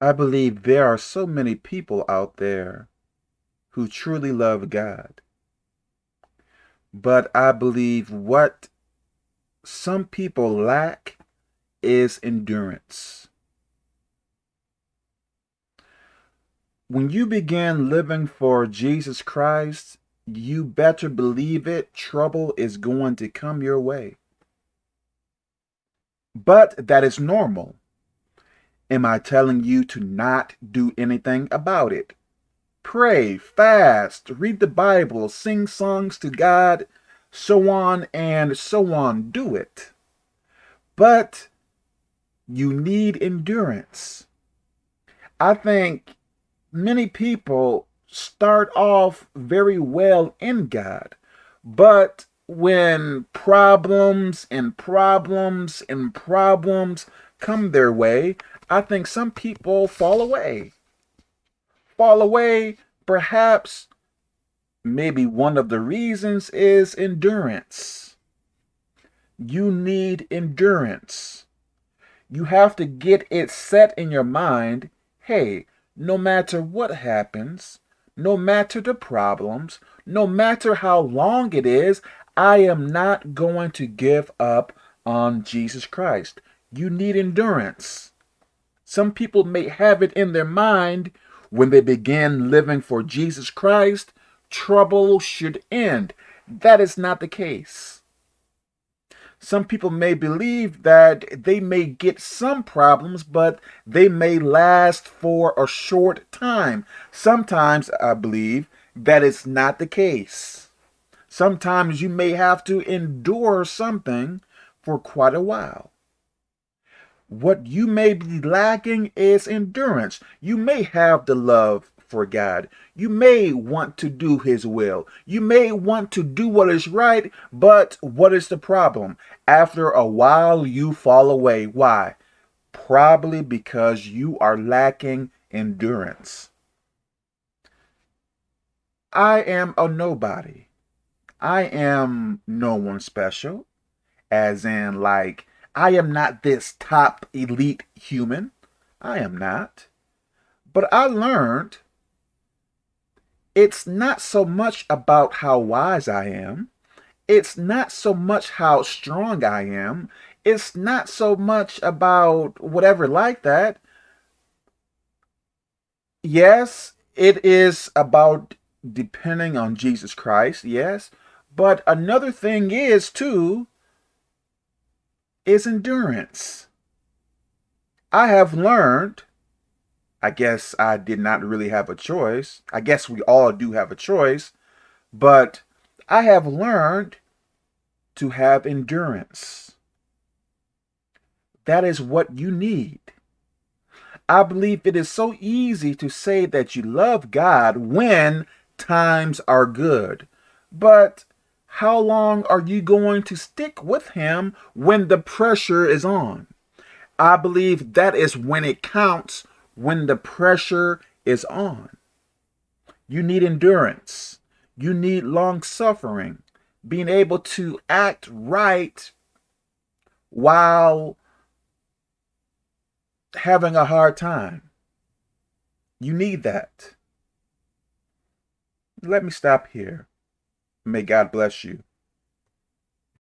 I believe there are so many people out there who truly love God. But I believe what some people lack is endurance. When you begin living for Jesus Christ, you better believe it, trouble is going to come your way. But that is normal. Am I telling you to not do anything about it? Pray, fast, read the Bible, sing songs to God, so on and so on. Do it. But you need endurance. I think many people start off very well in God, but when problems and problems and problems come their way, I think some people fall away. Fall away, perhaps, maybe one of the reasons is endurance. You need endurance. You have to get it set in your mind, hey, no matter what happens, no matter the problems, no matter how long it is, I am not going to give up on Jesus Christ. You need endurance. Some people may have it in their mind when they begin living for Jesus Christ, trouble should end. That is not the case. Some people may believe that they may get some problems, but they may last for a short time. Sometimes I believe that is not the case. Sometimes you may have to endure something for quite a while. What you may be lacking is endurance. You may have the love for God. You may want to do his will. You may want to do what is right, but what is the problem? After a while, you fall away. Why? Probably because you are lacking endurance. I am a nobody. I am no one special, as in, like, I am not this top elite human. I am not. But I learned it's not so much about how wise I am. It's not so much how strong I am. It's not so much about whatever like that. Yes, it is about depending on Jesus Christ, yes. But another thing is, too, is endurance. I have learned, I guess I did not really have a choice. I guess we all do have a choice. But I have learned to have endurance. That is what you need. I believe it is so easy to say that you love God when times are good. But how long are you going to stick with him when the pressure is on? I believe that is when it counts, when the pressure is on. You need endurance. You need long suffering, being able to act right while having a hard time. You need that. Let me stop here. May God bless you.